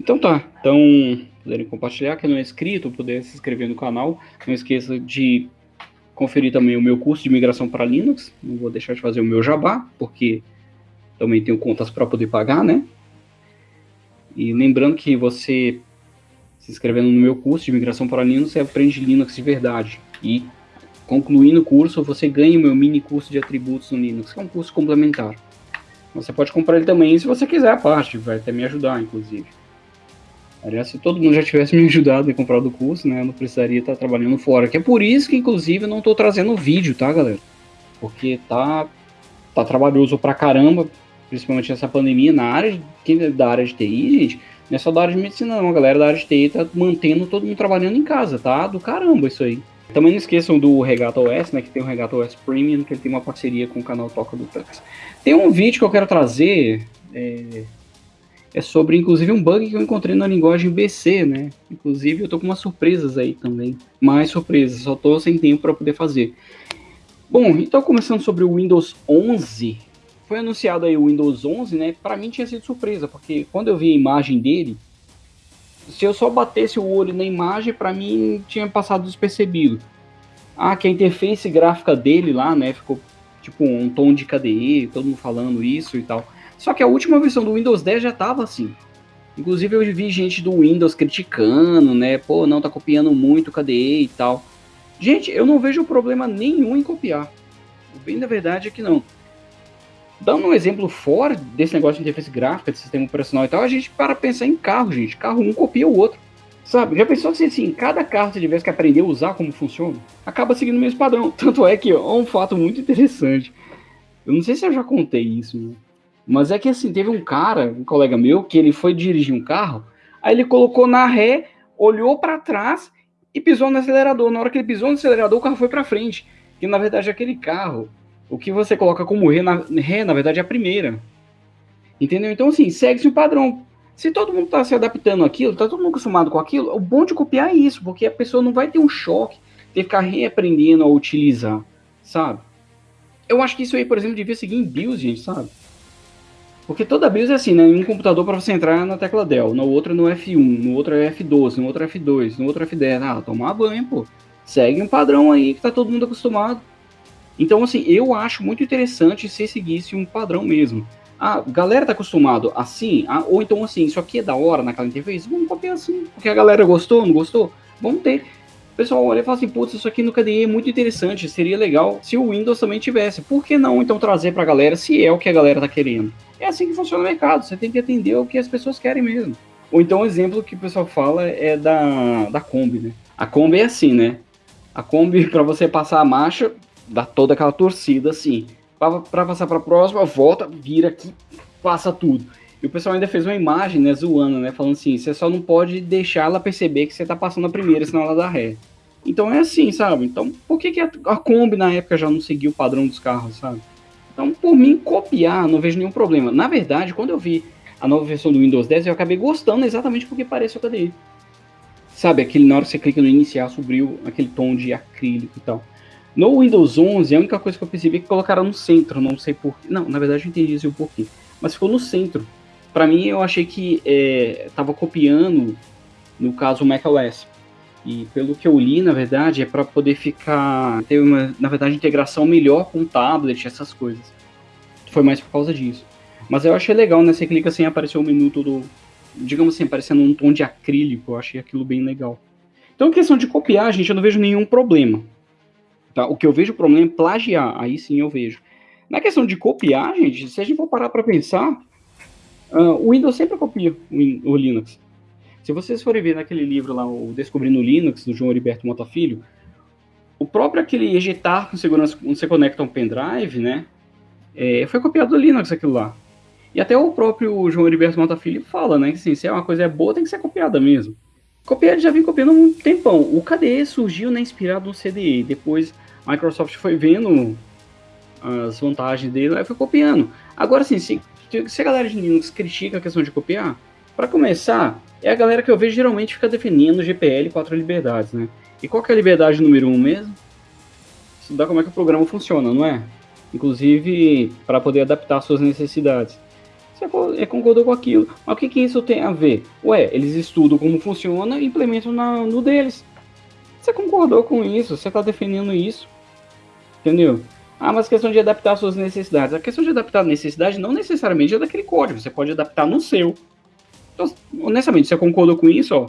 Então tá, então puderem compartilhar, quem não é inscrito, puder se inscrever no canal. Não esqueça de conferir também o meu curso de migração para Linux. Não vou deixar de fazer o meu jabá, porque também tenho contas para poder pagar, né? E lembrando que você se inscrevendo no meu curso de migração para Linux, você aprende Linux de verdade. E concluindo o curso, você ganha o meu mini curso de atributos no Linux, que é um curso complementar. Você pode comprar ele também se você quiser a parte, vai até me ajudar, inclusive. Aliás, se todo mundo já tivesse me ajudado em comprar o curso, né, eu não precisaria estar trabalhando fora. Que é por isso que, inclusive, eu não estou trazendo vídeo, tá, galera? Porque tá, tá trabalhoso pra caramba, principalmente nessa pandemia, na área, quem é da área de TI, gente, não é só da área de medicina não, a galera da área de TI tá mantendo todo mundo trabalhando em casa, tá? Do caramba isso aí. Também não esqueçam do Regata OS, né, que tem o Regata OS Premium, que ele tem uma parceria com o canal Toca do Tux. Tem um vídeo que eu quero trazer, é, é sobre, inclusive, um bug que eu encontrei na linguagem BC, né? Inclusive, eu tô com umas surpresas aí também. Mais surpresas, só tô sem tempo para poder fazer. Bom, então começando sobre o Windows 11. Foi anunciado aí o Windows 11, né? Para mim tinha sido surpresa, porque quando eu vi a imagem dele, se eu só batesse o olho na imagem, para mim tinha passado despercebido. Ah, que a interface gráfica dele lá, né, ficou tipo um tom de KDE, todo mundo falando isso e tal. Só que a última versão do Windows 10 já tava assim. Inclusive eu vi gente do Windows criticando, né? Pô, não, tá copiando muito KDE e tal. Gente, eu não vejo problema nenhum em copiar. O bem da verdade é que não. Dando um exemplo fora desse negócio de interface gráfica, de sistema operacional e tal, a gente para pensar em carro, gente. Carro um copia o outro. Sabe? Já pensou se assim, cada carro você tivesse que aprender a usar como funciona? Acaba seguindo o mesmo padrão. Tanto é que é um fato muito interessante. Eu não sei se eu já contei isso, né? Mas é que assim, teve um cara, um colega meu, que ele foi dirigir um carro, aí ele colocou na ré, olhou para trás e pisou no acelerador. Na hora que ele pisou no acelerador, o carro foi para frente. Que na verdade aquele carro, o que você coloca como ré na, ré, na verdade é a primeira. Entendeu? Então assim, segue-se o padrão. Se todo mundo está se adaptando àquilo, está todo mundo acostumado com aquilo, o bom de copiar é isso, porque a pessoa não vai ter um choque de ficar reaprendendo a utilizar, sabe? Eu acho que isso aí, por exemplo, devia seguir em BIOS, gente, sabe? Porque toda BIOS é assim, né? Em um computador para você entrar na tecla Del, no outro no F1, no outro é F12, no outro é F2, no outro é F10. Ah, tomar banho, pô. Segue um padrão aí que tá todo mundo acostumado. Então, assim, eu acho muito interessante se seguisse um padrão mesmo. A galera tá acostumado assim, a, ou então assim, isso aqui é da hora naquela interface, vamos copiar assim, porque a galera gostou, não gostou? Vamos ter. O pessoal olha e fala assim, putz, isso aqui no KDE é muito interessante, seria legal se o Windows também tivesse. Por que não então trazer pra galera se é o que a galera tá querendo? É assim que funciona o mercado, você tem que atender o que as pessoas querem mesmo. Ou então o exemplo que o pessoal fala é da, da Kombi, né? A Kombi é assim, né? A Kombi, para você passar a marcha, dá toda aquela torcida assim. Para passar para a próxima, volta, vira aqui, passa tudo. E o pessoal ainda fez uma imagem, né, zoando, né, falando assim, você só não pode deixar ela perceber que você tá passando a primeira, senão ela dá ré. Então é assim, sabe? Então, por que, que a, a Kombi na época já não seguiu o padrão dos carros, sabe? Por mim, copiar, não vejo nenhum problema. Na verdade, quando eu vi a nova versão do Windows 10, eu acabei gostando exatamente porque parece o KDE. Sabe, aquele na hora que você clica no iniciar, subiu aquele tom de acrílico e tal. No Windows 11, a única coisa que eu percebi é que colocaram no centro, não sei porquê. Não, na verdade eu entendi isso o porquê. Mas ficou no centro. Para mim, eu achei que estava é, copiando, no caso, o macOS. E pelo que eu li, na verdade, é para poder ficar ter uma, na verdade, integração melhor com o tablet, essas coisas. Foi mais por causa disso. Mas eu achei legal, né? Você clica assim, apareceu o menu todo, digamos assim, aparecendo um tom de acrílico. Eu achei aquilo bem legal. Então, questão de copiar, gente, eu não vejo nenhum problema. Tá? O que eu vejo problema é plagiar. Aí sim eu vejo. Na questão de copiar, gente, se a gente for parar para pensar, uh, o Windows sempre copia o, o Linux. Se vocês forem ver naquele livro lá, o Descobrindo Linux, do João Heriberto Mota Filho, o próprio aquele ejetar com segurança, quando você conecta um pendrive, né, é, foi copiado do Linux aquilo lá. E até o próprio João Heriberto Mota Filho fala, né, que assim, se é uma coisa boa, tem que ser copiada mesmo. Copiar já vem copiando há um tempão. O KDE surgiu né, inspirado no CDE, depois a Microsoft foi vendo as vantagens dele e foi copiando. Agora, assim, se, se a galera de Linux critica a questão de copiar, para começar, é a galera que eu vejo geralmente fica defendendo o GPL quatro liberdades, né? E qual que é a liberdade número um mesmo? Estudar como é que o programa funciona, não é? Inclusive, para poder adaptar suas necessidades. Você concordou com aquilo. Mas o que, que isso tem a ver? Ué, eles estudam como funciona e implementam na, no deles. Você concordou com isso, você está defendendo isso. Entendeu? Ah, mas questão de adaptar suas necessidades. A questão de adaptar a necessidade não necessariamente é daquele código, você pode adaptar no seu. Então, honestamente, você concordou com isso, ó.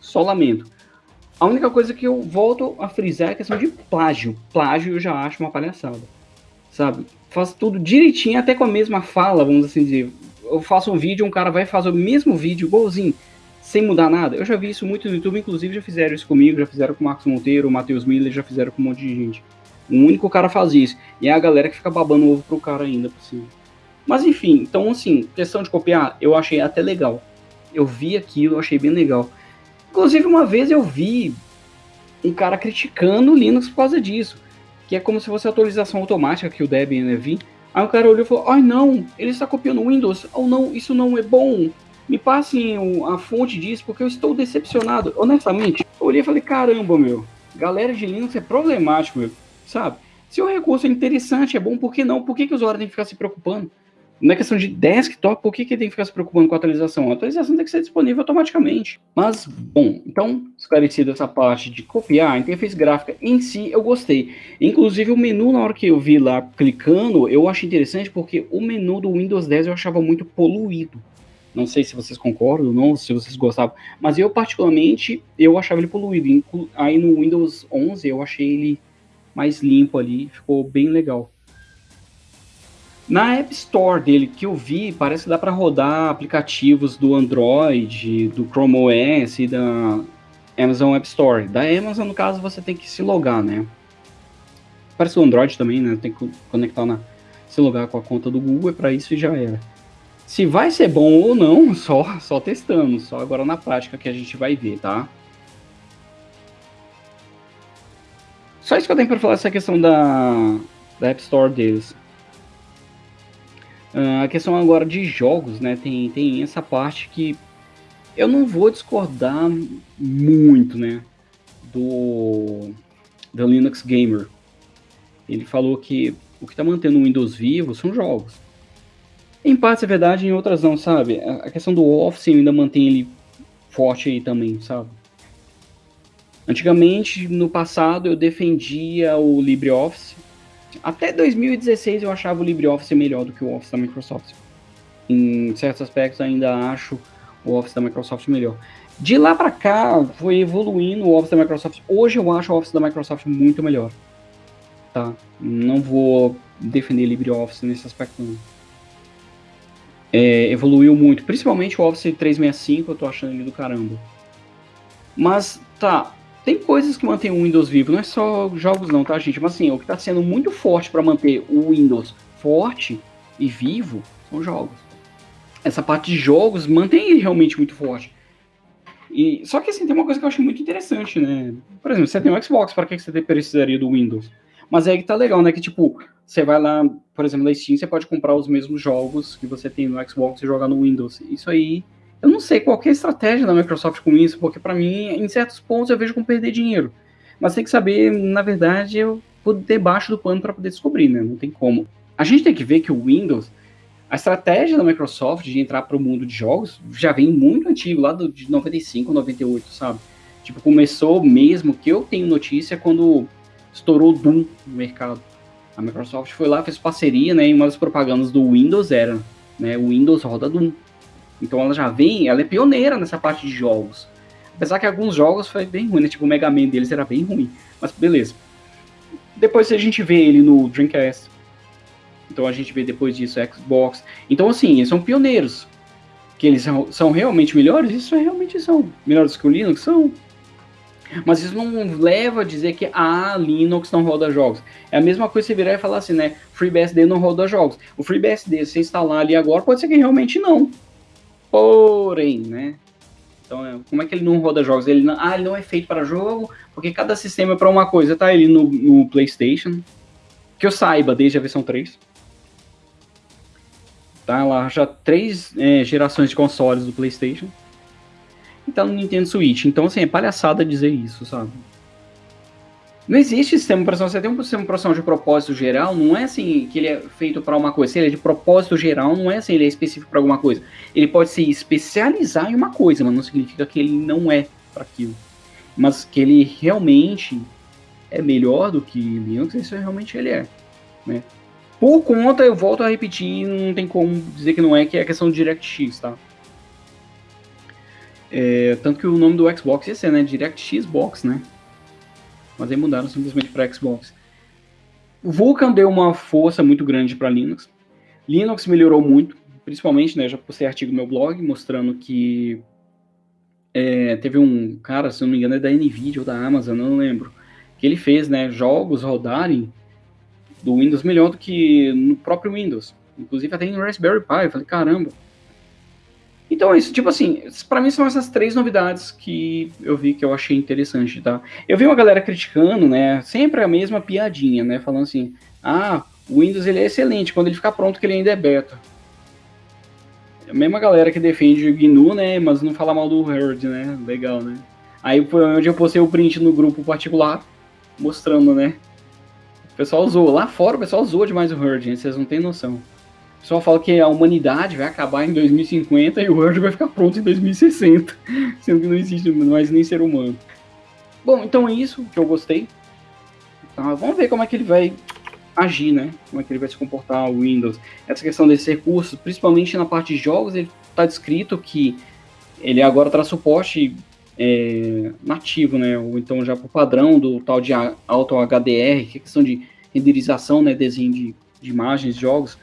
Só lamento. A única coisa que eu volto a frisar é a questão de plágio. Plágio eu já acho uma palhaçada. Sabe? Faz tudo direitinho, até com a mesma fala, vamos assim dizer. Eu faço um vídeo, um cara vai fazer o mesmo vídeo, igualzinho, sem mudar nada. Eu já vi isso muito no YouTube, inclusive já fizeram isso comigo, já fizeram com o Marcos Monteiro, o Matheus Miller, já fizeram com um monte de gente. O único cara faz isso. E é a galera que fica babando o ovo pro cara ainda por cima. Mas enfim, então assim, questão de copiar, eu achei até legal. Eu vi aquilo, eu achei bem legal. Inclusive, uma vez eu vi um cara criticando o Linux por causa disso. Que é como se fosse atualização automática que o Debian ia vir. Aí o cara olhou e falou: Ai não, ele está copiando o Windows. Ou oh, não, isso não é bom. Me passem a fonte disso porque eu estou decepcionado. Honestamente, eu olhei e falei: Caramba, meu. Galera de Linux é problemático, meu. Sabe? Se o recurso é interessante, é bom, por que não? Por que, que os usuários têm que ficar se preocupando? Na questão de desktop, por que, que tem que ficar se preocupando com a atualização? A atualização tem que ser disponível automaticamente. Mas, bom, então, esclarecido essa parte de copiar, a interface gráfica em si eu gostei. Inclusive o menu, na hora que eu vi lá clicando, eu achei interessante porque o menu do Windows 10 eu achava muito poluído. Não sei se vocês concordam ou não, se vocês gostavam, mas eu particularmente, eu achava ele poluído. Aí no Windows 11 eu achei ele mais limpo ali, ficou bem legal. Na App Store dele que eu vi, parece que dá para rodar aplicativos do Android, do Chrome OS e da Amazon App Store. Da Amazon, no caso, você tem que se logar, né? Parece o Android também, né? Tem que conectar na se logar com a conta do Google, e para isso já era. Se vai ser bom ou não, só só testando, só agora na prática que a gente vai ver, tá? Só isso que eu tenho para falar essa questão da, da App Store deles. Uh, a questão agora de jogos, né? Tem, tem essa parte que eu não vou discordar muito, né? Do, do Linux Gamer. Ele falou que o que está mantendo o Windows vivo são jogos. Em partes é verdade, em outras não, sabe? A questão do Office ainda mantém ele forte aí também, sabe? Antigamente, no passado, eu defendia o LibreOffice, até 2016 eu achava o LibreOffice melhor do que o Office da Microsoft. Em certos aspectos ainda acho o Office da Microsoft melhor. De lá para cá foi evoluindo o Office da Microsoft. Hoje eu acho o Office da Microsoft muito melhor. Tá? Não vou defender LibreOffice nesse aspecto não. É, evoluiu muito, principalmente o Office 365, eu tô achando ele do caramba. Mas tá, tem coisas que mantêm o Windows vivo, não é só jogos não, tá, gente? Mas assim, o que está sendo muito forte para manter o Windows forte e vivo são jogos. Essa parte de jogos mantém ele realmente muito forte. E, só que assim, tem uma coisa que eu acho muito interessante, né? Por exemplo, você tem um Xbox, para que você precisaria do Windows? Mas é que tá legal, né? Que tipo, você vai lá, por exemplo, na Steam, você pode comprar os mesmos jogos que você tem no Xbox e jogar no Windows. Isso aí eu não sei qual é estratégia da Microsoft com isso, porque para mim, em certos pontos, eu vejo como perder dinheiro. Mas tem que saber, na verdade, eu vou debaixo do pano para poder descobrir, né? Não tem como. A gente tem que ver que o Windows, a estratégia da Microsoft de entrar para o mundo de jogos já vem muito antigo, lá do, de 95, 98, sabe? Tipo, começou mesmo, que eu tenho notícia, quando estourou Doom no mercado. A Microsoft foi lá, fez parceria, né? E uma das propagandas do Windows era, né? O Windows roda Doom. Então ela já vem, ela é pioneira nessa parte de jogos. Apesar que alguns jogos foi bem ruim, né? Tipo o Mega Man deles era bem ruim. Mas beleza. Depois a gente vê ele no Dreamcast. Então a gente vê depois disso Xbox. Então assim, eles são pioneiros. Que eles são, são realmente melhores? Isso realmente são. Melhores que o Linux? São. Mas isso não leva a dizer que a ah, Linux não roda jogos. É a mesma coisa você virar e falar assim, né? FreeBSD não roda jogos. O FreeBSD, se você instalar ali agora, pode ser que realmente não. Porém, né? Então, é, como é que ele não roda jogos? Ele não, ah, ele não é feito para jogo, porque cada sistema é para uma coisa. Tá ele no, no, PlayStation, que eu saiba, desde a versão 3. Tá lá já três é, gerações de consoles do PlayStation. E tá no Nintendo Switch. Então, assim, é palhaçada dizer isso, sabe? Não existe sistema operacional. Você tem um sistema operacional de propósito geral, não é assim que ele é feito para uma coisa. Se ele é de propósito geral, não é assim ele é específico para alguma coisa. Ele pode se especializar em uma coisa, mas não significa que ele não é para aquilo. Mas que ele realmente é melhor do que Linux, isso realmente ele é. Né? Por conta, eu volto a repetir, não tem como dizer que não é, que é a questão do DirectX, tá? É, tanto que o nome do Xbox ia ser, né? DirectX Box, né? Mas aí mudaram simplesmente para Xbox. O Vulkan deu uma força muito grande para Linux. Linux melhorou muito, principalmente, né, já postei artigo no meu blog mostrando que é, teve um cara, se não me engano, é da Nvidia ou da Amazon, não lembro, que ele fez, né, jogos rodarem do Windows melhor do que no próprio Windows. Inclusive até em Raspberry Pi. Eu falei, caramba, então, é isso, tipo assim, para mim são essas três novidades que eu vi que eu achei interessante, tá? Eu vi uma galera criticando, né, sempre a mesma piadinha, né, falando assim, ah, o Windows ele é excelente, quando ele ficar pronto que ele ainda é beta. A mesma galera que defende o GNU, né, mas não fala mal do Herd, né, legal, né. Aí foi onde eu postei o print no grupo particular, mostrando, né, o pessoal usou, lá fora o pessoal usou demais o Herd, vocês não têm noção. O pessoal fala que a humanidade vai acabar em 2050 e o Word vai ficar pronto em 2060, sendo que não existe mais nem ser humano. Bom, então é isso que eu gostei. Tá, vamos ver como é que ele vai agir, né? Como é que ele vai se comportar o Windows. Essa questão desses recursos, principalmente na parte de jogos, ele está descrito que ele agora traz suporte é, nativo, né? Ou então já por padrão do tal de Auto HDR, que é questão de renderização, né? Desenho de, de imagens, jogos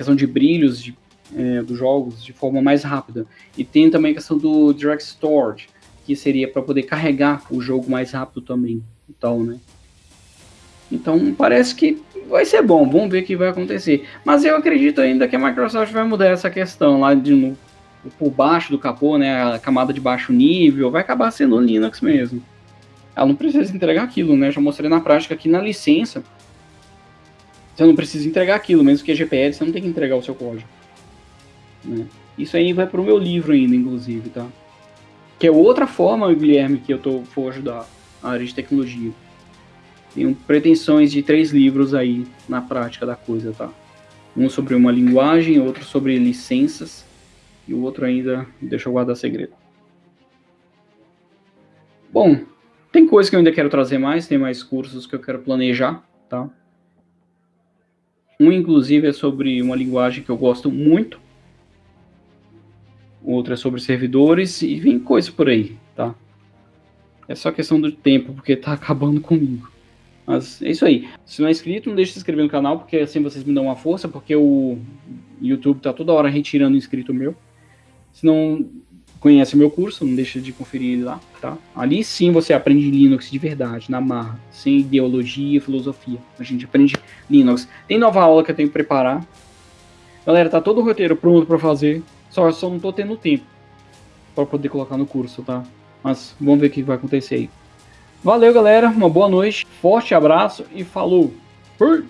questão de brilhos de, é, dos jogos de forma mais rápida. E tem também a questão do Direct Storage, que seria para poder carregar o jogo mais rápido também. Então, né? Então parece que vai ser bom, vamos ver o que vai acontecer. Mas eu acredito ainda que a Microsoft vai mudar essa questão lá de no, por baixo do capô, né? A camada de baixo nível, vai acabar sendo Linux mesmo. Ela não precisa entregar aquilo, né? Já mostrei na prática aqui na licença você não precisa entregar aquilo, mesmo que é GPL, você não tem que entregar o seu código. Né? Isso aí vai para o meu livro ainda, inclusive, tá? Que é outra forma, Guilherme, que eu tô, vou ajudar a área de tecnologia. Tenho pretensões de três livros aí na prática da coisa, tá? Um sobre uma linguagem, outro sobre licenças, e o outro ainda deixa eu guardar segredo. Bom, tem coisas que eu ainda quero trazer mais, tem mais cursos que eu quero planejar, tá? Um, inclusive, é sobre uma linguagem que eu gosto muito. Outro é sobre servidores e vem coisa por aí, tá? É só questão do tempo, porque tá acabando comigo. Mas é isso aí. Se não é inscrito, não deixe de se inscrever no canal, porque assim vocês me dão uma força, porque o YouTube tá toda hora retirando inscrito meu. Se não conhece o meu curso, não deixa de conferir ele lá, tá? Ali sim você aprende Linux de verdade, na marra, sem ideologia filosofia. A gente aprende Linux. Tem nova aula que eu tenho que preparar. Galera, tá todo o roteiro pronto para fazer, só, só não tô tendo tempo para poder colocar no curso, tá? Mas vamos ver o que vai acontecer aí. Valeu, galera, uma boa noite, forte abraço e falou! Fui!